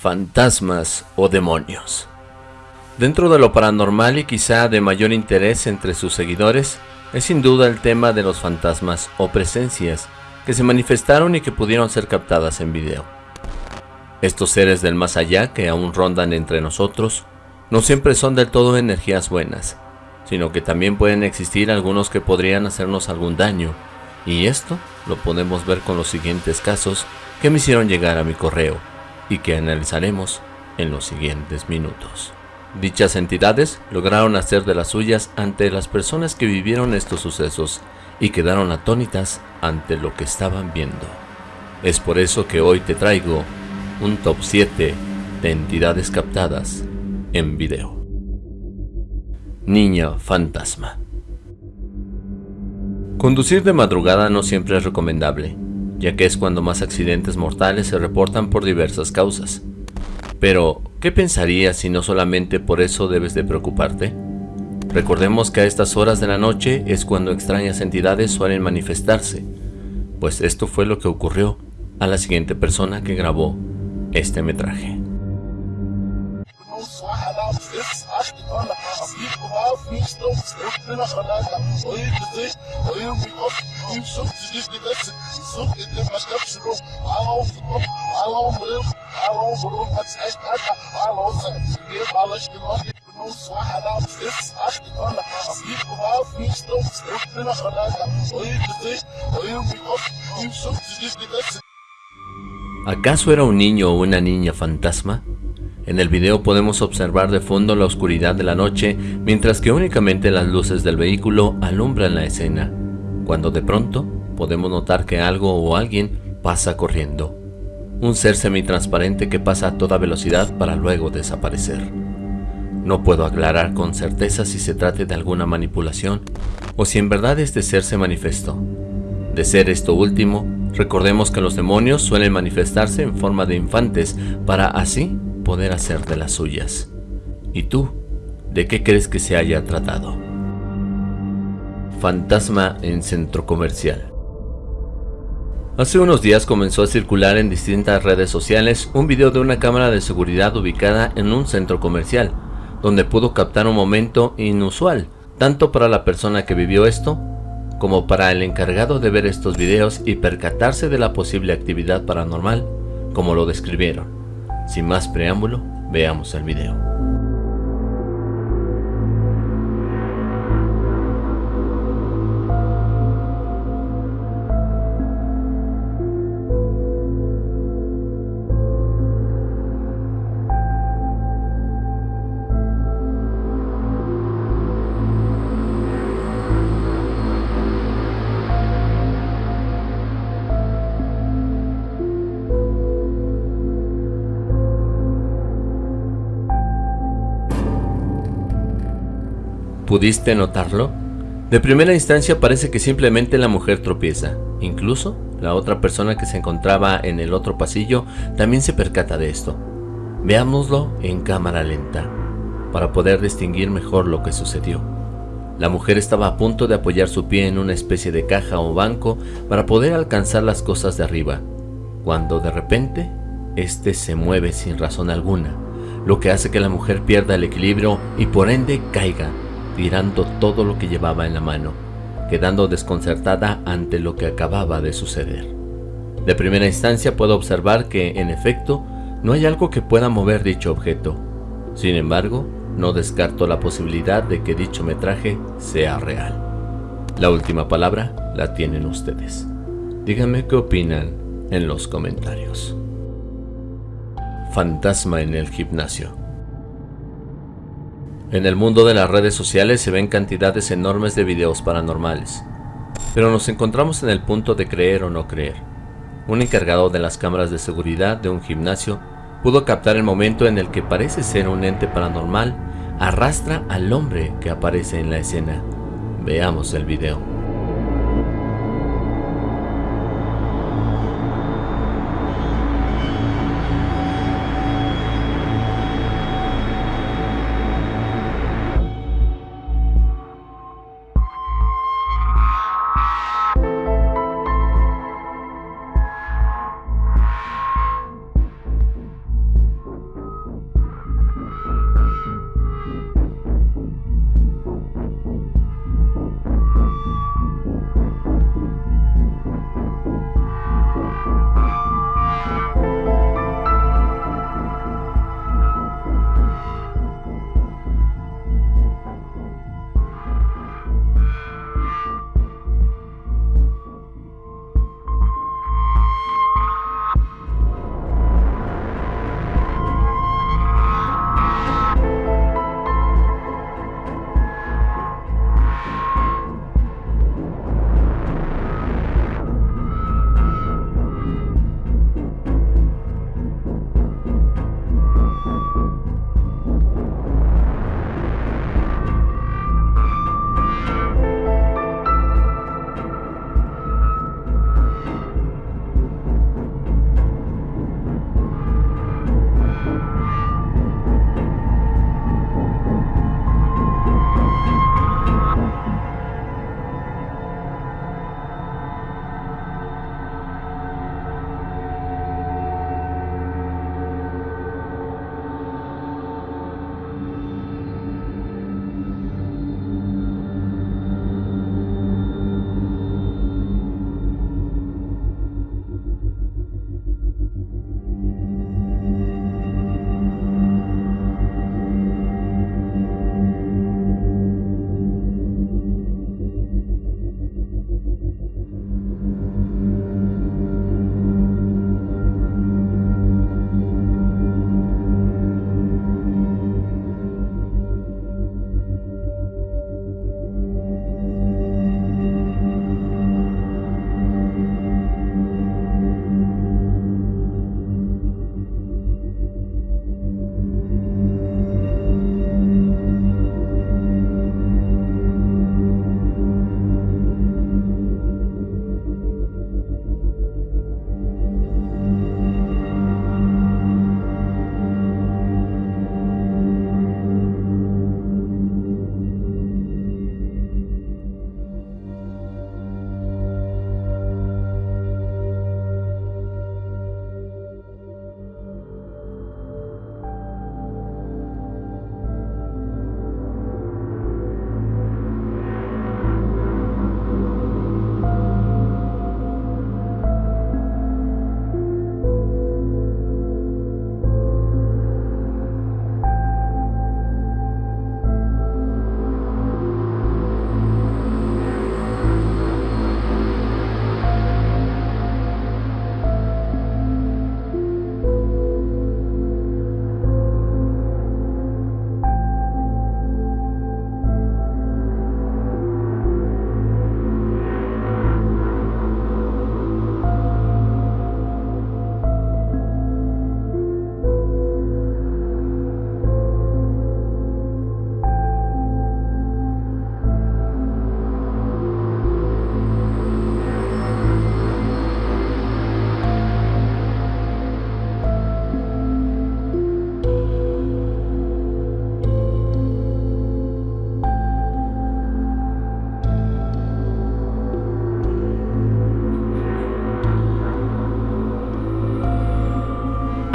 fantasmas o demonios. Dentro de lo paranormal y quizá de mayor interés entre sus seguidores, es sin duda el tema de los fantasmas o presencias que se manifestaron y que pudieron ser captadas en video. Estos seres del más allá que aún rondan entre nosotros, no siempre son del todo energías buenas, sino que también pueden existir algunos que podrían hacernos algún daño, y esto lo podemos ver con los siguientes casos que me hicieron llegar a mi correo y que analizaremos en los siguientes minutos. Dichas entidades lograron hacer de las suyas ante las personas que vivieron estos sucesos y quedaron atónitas ante lo que estaban viendo. Es por eso que hoy te traigo un top 7 de entidades captadas en video. Niña fantasma. Conducir de madrugada no siempre es recomendable, ya que es cuando más accidentes mortales se reportan por diversas causas. Pero, ¿qué pensarías si no solamente por eso debes de preocuparte? Recordemos que a estas horas de la noche es cuando extrañas entidades suelen manifestarse, pues esto fue lo que ocurrió a la siguiente persona que grabó este metraje. ¿Acaso era un niño o una niña fantasma? En el video podemos observar de fondo la oscuridad de la noche, mientras que únicamente las luces del vehículo alumbran la escena, cuando de pronto podemos notar que algo o alguien pasa corriendo. Un ser semitransparente que pasa a toda velocidad para luego desaparecer. No puedo aclarar con certeza si se trate de alguna manipulación o si en verdad este ser se manifestó. De ser esto último, recordemos que los demonios suelen manifestarse en forma de infantes para así poder hacer de las suyas. ¿Y tú? ¿De qué crees que se haya tratado? Fantasma en centro comercial. Hace unos días comenzó a circular en distintas redes sociales un video de una cámara de seguridad ubicada en un centro comercial, donde pudo captar un momento inusual, tanto para la persona que vivió esto, como para el encargado de ver estos videos y percatarse de la posible actividad paranormal, como lo describieron. Sin más preámbulo, veamos el video. ¿Pudiste notarlo? De primera instancia parece que simplemente la mujer tropieza. Incluso la otra persona que se encontraba en el otro pasillo también se percata de esto. Veámoslo en cámara lenta, para poder distinguir mejor lo que sucedió. La mujer estaba a punto de apoyar su pie en una especie de caja o banco para poder alcanzar las cosas de arriba, cuando de repente, este se mueve sin razón alguna, lo que hace que la mujer pierda el equilibrio y por ende caiga tirando todo lo que llevaba en la mano, quedando desconcertada ante lo que acababa de suceder. De primera instancia puedo observar que, en efecto, no hay algo que pueda mover dicho objeto. Sin embargo, no descarto la posibilidad de que dicho metraje sea real. La última palabra la tienen ustedes. Díganme qué opinan en los comentarios. Fantasma en el gimnasio. En el mundo de las redes sociales se ven cantidades enormes de videos paranormales, pero nos encontramos en el punto de creer o no creer. Un encargado de las cámaras de seguridad de un gimnasio pudo captar el momento en el que parece ser un ente paranormal arrastra al hombre que aparece en la escena. Veamos el video.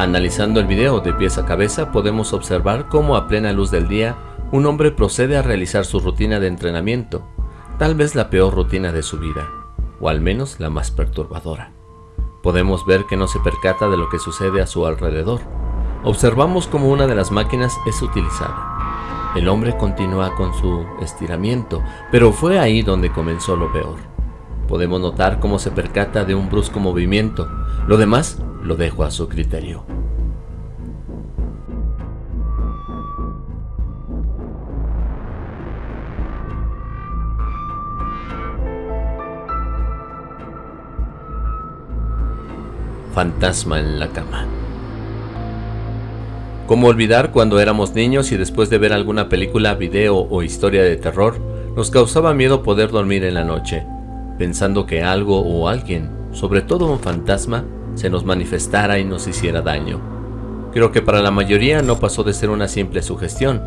Analizando el video de pies a cabeza podemos observar cómo a plena luz del día un hombre procede a realizar su rutina de entrenamiento, tal vez la peor rutina de su vida, o al menos la más perturbadora. Podemos ver que no se percata de lo que sucede a su alrededor. Observamos cómo una de las máquinas es utilizada. El hombre continúa con su estiramiento, pero fue ahí donde comenzó lo peor. Podemos notar cómo se percata de un brusco movimiento, lo demás lo dejo a su criterio. Fantasma en la cama. ¿Cómo olvidar cuando éramos niños y después de ver alguna película, video o historia de terror, nos causaba miedo poder dormir en la noche, pensando que algo o alguien, sobre todo un fantasma, se nos manifestara y nos hiciera daño? Creo que para la mayoría no pasó de ser una simple sugestión,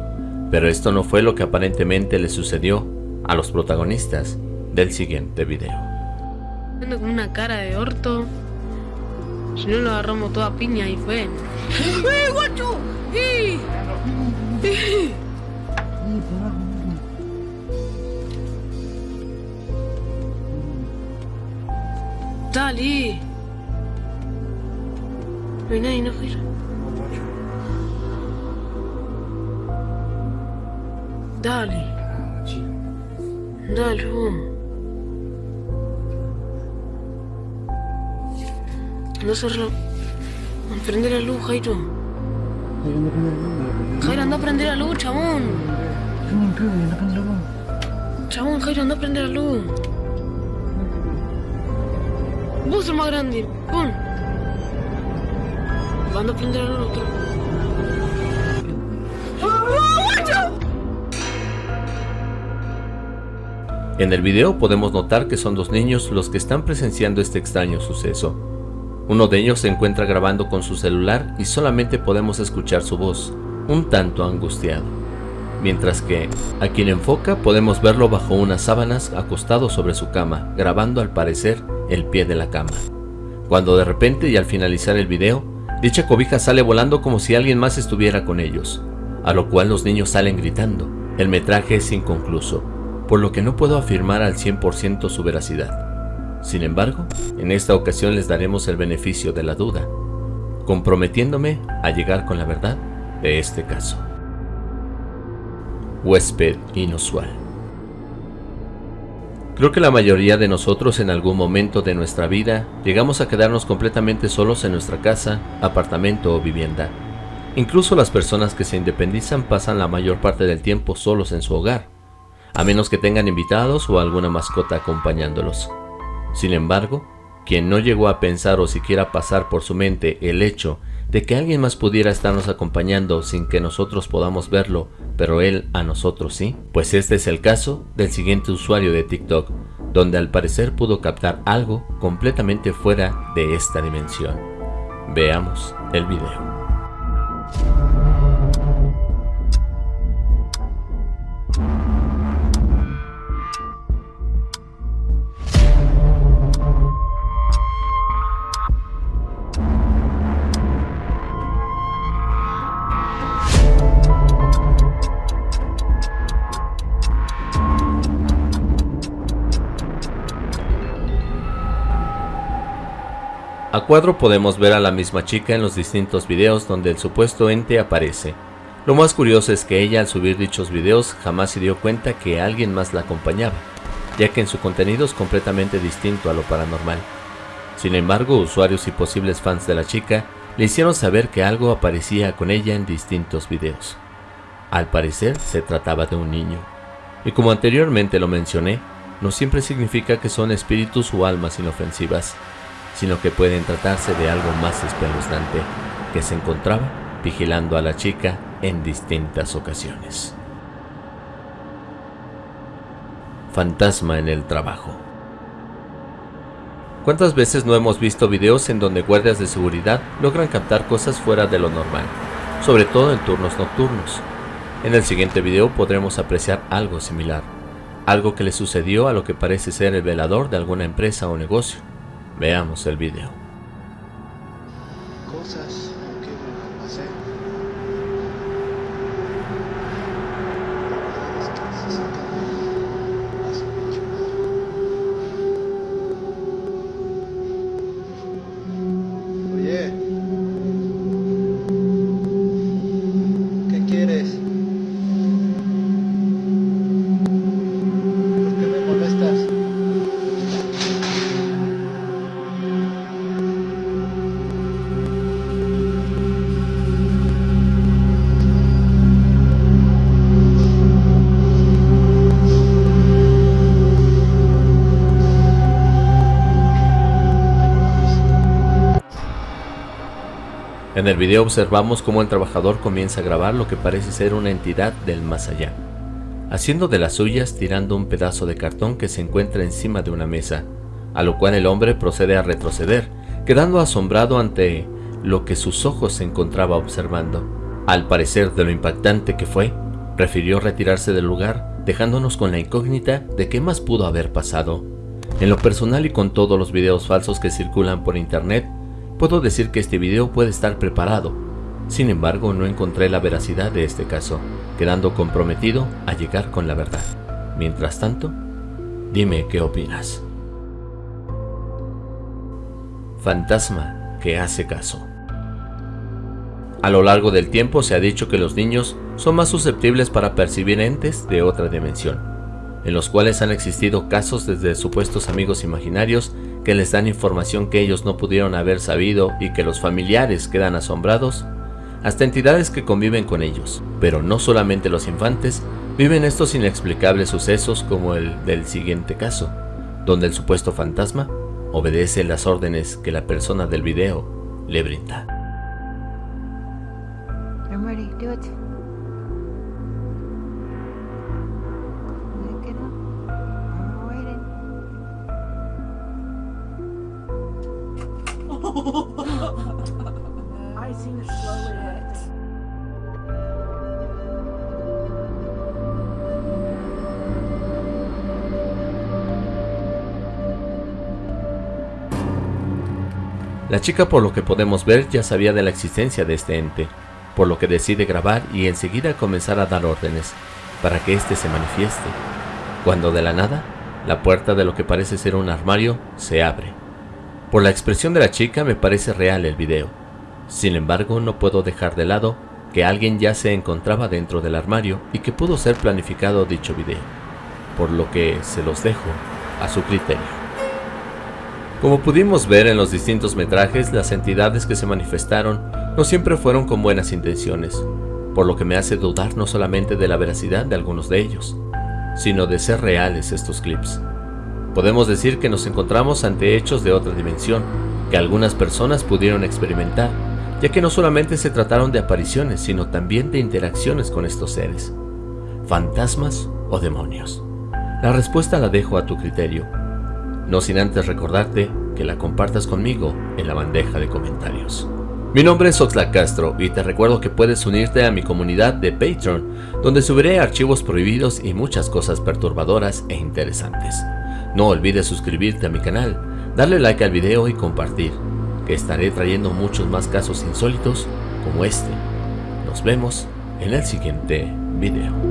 pero esto no fue lo que aparentemente le sucedió a los protagonistas del siguiente video. una cara de orto si no lo agarramos toda piña y fue. ¡Eh, guacho! ¡Eh! ¡Eh! Dale. No hay nadie, no gira. Dale. Dale, vamos. No hacerlo. Prende la luz, Jairo. Jairo, anda a prender la luz, chabón. Chabón, Jairo, anda a prender la luz. Vos sos más grande, pon. A prender la luz. En el video podemos notar que son dos niños los que están presenciando este extraño suceso. Uno de ellos se encuentra grabando con su celular y solamente podemos escuchar su voz, un tanto angustiado. Mientras que, a quien enfoca podemos verlo bajo unas sábanas acostado sobre su cama, grabando al parecer el pie de la cama. Cuando de repente y al finalizar el video, dicha cobija sale volando como si alguien más estuviera con ellos, a lo cual los niños salen gritando. El metraje es inconcluso, por lo que no puedo afirmar al 100% su veracidad. Sin embargo, en esta ocasión les daremos el beneficio de la duda, comprometiéndome a llegar con la verdad de este caso. Huésped inusual. Creo que la mayoría de nosotros en algún momento de nuestra vida llegamos a quedarnos completamente solos en nuestra casa, apartamento o vivienda. Incluso las personas que se independizan pasan la mayor parte del tiempo solos en su hogar, a menos que tengan invitados o alguna mascota acompañándolos. Sin embargo, quien no llegó a pensar o siquiera pasar por su mente el hecho de que alguien más pudiera estarnos acompañando sin que nosotros podamos verlo, pero él a nosotros sí, pues este es el caso del siguiente usuario de TikTok, donde al parecer pudo captar algo completamente fuera de esta dimensión. Veamos el video. Cuadro podemos ver a la misma chica en los distintos videos donde el supuesto ente aparece. Lo más curioso es que ella al subir dichos videos jamás se dio cuenta que alguien más la acompañaba, ya que en su contenido es completamente distinto a lo paranormal. Sin embargo, usuarios y posibles fans de la chica le hicieron saber que algo aparecía con ella en distintos videos. Al parecer se trataba de un niño. Y como anteriormente lo mencioné, no siempre significa que son espíritus o almas inofensivas, sino que pueden tratarse de algo más espeluznante que se encontraba vigilando a la chica en distintas ocasiones. Fantasma en el trabajo. ¿Cuántas veces no hemos visto videos en donde guardias de seguridad logran captar cosas fuera de lo normal, sobre todo en turnos nocturnos? En el siguiente video podremos apreciar algo similar, algo que le sucedió a lo que parece ser el velador de alguna empresa o negocio. Veamos el video. Cosas el video observamos cómo el trabajador comienza a grabar lo que parece ser una entidad del más allá, haciendo de las suyas tirando un pedazo de cartón que se encuentra encima de una mesa, a lo cual el hombre procede a retroceder, quedando asombrado ante lo que sus ojos se encontraba observando. Al parecer de lo impactante que fue, prefirió retirarse del lugar, dejándonos con la incógnita de qué más pudo haber pasado. En lo personal y con todos los videos falsos que circulan por internet, puedo decir que este video puede estar preparado. Sin embargo, no encontré la veracidad de este caso, quedando comprometido a llegar con la verdad. Mientras tanto, dime qué opinas. Fantasma que hace caso. A lo largo del tiempo se ha dicho que los niños son más susceptibles para percibir entes de otra dimensión, en los cuales han existido casos desde supuestos amigos imaginarios que les dan información que ellos no pudieron haber sabido y que los familiares quedan asombrados, hasta entidades que conviven con ellos. Pero no solamente los infantes viven estos inexplicables sucesos como el del siguiente caso, donde el supuesto fantasma obedece las órdenes que la persona del video le brinda. I'm ready. Do it. La chica por lo que podemos ver ya sabía de la existencia de este ente, por lo que decide grabar y enseguida comenzar a dar órdenes para que éste se manifieste, cuando de la nada, la puerta de lo que parece ser un armario se abre. Por la expresión de la chica me parece real el video, sin embargo no puedo dejar de lado que alguien ya se encontraba dentro del armario y que pudo ser planificado dicho video, por lo que se los dejo a su criterio. Como pudimos ver en los distintos metrajes, las entidades que se manifestaron no siempre fueron con buenas intenciones, por lo que me hace dudar no solamente de la veracidad de algunos de ellos, sino de ser reales estos clips. Podemos decir que nos encontramos ante hechos de otra dimensión, que algunas personas pudieron experimentar, ya que no solamente se trataron de apariciones, sino también de interacciones con estos seres, fantasmas o demonios. La respuesta la dejo a tu criterio, no sin antes recordarte que la compartas conmigo en la bandeja de comentarios. Mi nombre es Oxlack Castro y te recuerdo que puedes unirte a mi comunidad de Patreon, donde subiré archivos prohibidos y muchas cosas perturbadoras e interesantes. No olvides suscribirte a mi canal, darle like al video y compartir, que estaré trayendo muchos más casos insólitos como este. Nos vemos en el siguiente video.